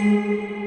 Música